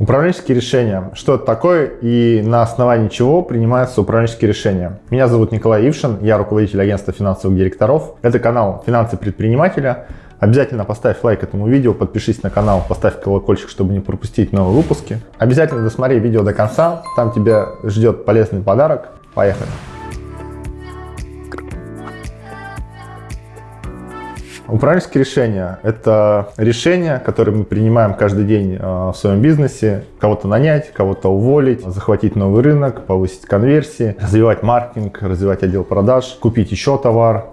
Управленческие решения. Что это такое и на основании чего принимаются управленческие решения? Меня зовут Николай Ившин, я руководитель агентства финансовых директоров. Это канал «Финансы предпринимателя». Обязательно поставь лайк этому видео, подпишись на канал, поставь колокольчик, чтобы не пропустить новые выпуски. Обязательно досмотри видео до конца, там тебя ждет полезный подарок. Поехали! Управленческие решения – это решения, которые мы принимаем каждый день э, в своем бизнесе. Кого-то нанять, кого-то уволить, захватить новый рынок, повысить конверсии, развивать маркетинг, развивать отдел продаж, купить еще товар,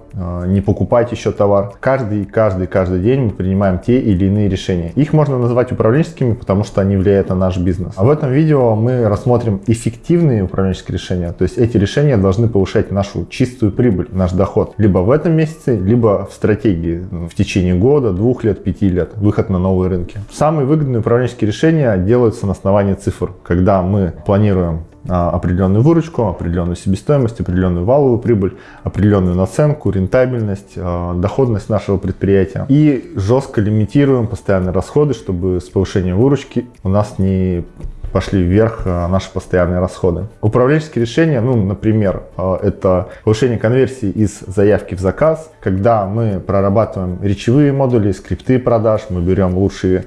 не покупать еще товар. Каждый, каждый, каждый день мы принимаем те или иные решения. Их можно назвать управленческими, потому что они влияют на наш бизнес. А в этом видео мы рассмотрим эффективные управленческие решения. То есть эти решения должны повышать нашу чистую прибыль, наш доход. Либо в этом месяце, либо в стратегии в течение года, двух лет, пяти лет. Выход на новые рынки. Самые выгодные управленческие решения делаются на основании цифр. Когда мы планируем определенную выручку, определенную себестоимость, определенную валовую прибыль, определенную наценку, рентабельность, а, доходность нашего предприятия. И жестко лимитируем постоянные расходы, чтобы с повышением выручки у нас не пошли вверх а, наши постоянные расходы. Управленческие решения, ну, например, это повышение конверсии из заявки в заказ, когда мы прорабатываем речевые модули, скрипты продаж, мы берем лучшие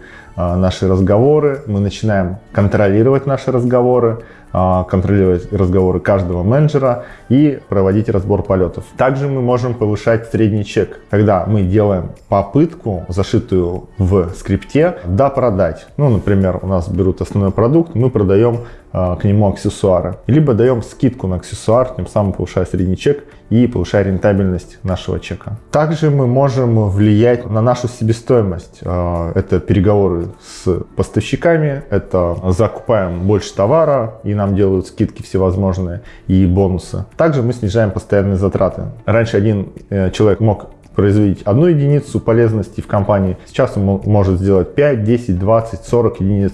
наши разговоры, мы начинаем контролировать наши разговоры, а, контролировать разговоры каждого менеджера и проводить разбор полетов. Также мы можем повышать средний чек, когда мы делаем попытку, зашитую в скрипте, допродать. Ну, например, у нас берут основной продукт, мы продаем а, к нему аксессуары. Либо даем скидку на аксессуар, тем самым повышая средний чек и повышая рентабельность нашего чека. Также мы можем влиять на нашу себестоимость. А, это переговоры с поставщиками, это закупаем больше товара и нам делают скидки всевозможные и бонусы. Также мы снижаем постоянные затраты. Раньше один э, человек мог производить одну единицу полезности в компании. Сейчас он может сделать 5, 10, 20, 40 единиц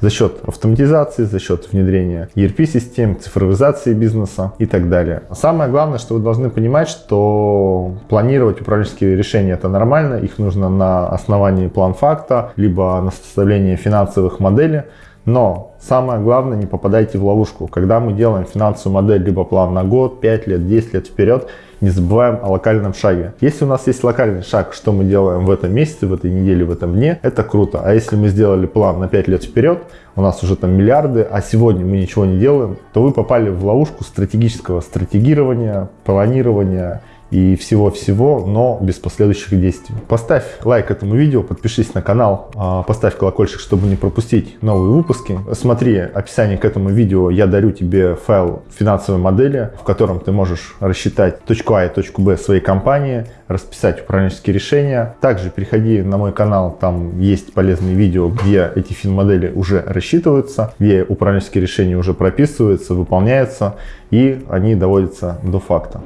за счет автоматизации, за счет внедрения ERP-систем, цифровизации бизнеса и так далее. Самое главное, что вы должны понимать, что планировать управленческие решения это нормально, их нужно на основании план-факта, либо на составление финансовых моделей, но самое главное, не попадайте в ловушку. Когда мы делаем финансовую модель, либо план на год, 5 лет, 10 лет вперед, не забываем о локальном шаге. Если у нас есть локальный шаг, что мы делаем в этом месяце, в этой неделе, в этом дне, это круто. А если мы сделали план на 5 лет вперед, у нас уже там миллиарды, а сегодня мы ничего не делаем, то вы попали в ловушку стратегического стратегирования, планирования и всего-всего, но без последующих действий. Поставь лайк этому видео, подпишись на канал, а, поставь колокольчик, чтобы не пропустить новые выпуски. Смотри описание к этому видео, я дарю тебе файл финансовой модели, в котором ты можешь рассчитать точку А и точку Б своей компании, расписать управленческие решения. Также переходи на мой канал, там есть полезные видео, где эти фин-модели уже рассчитываются, где управленческие решения уже прописываются, выполняются и они доводятся до факта.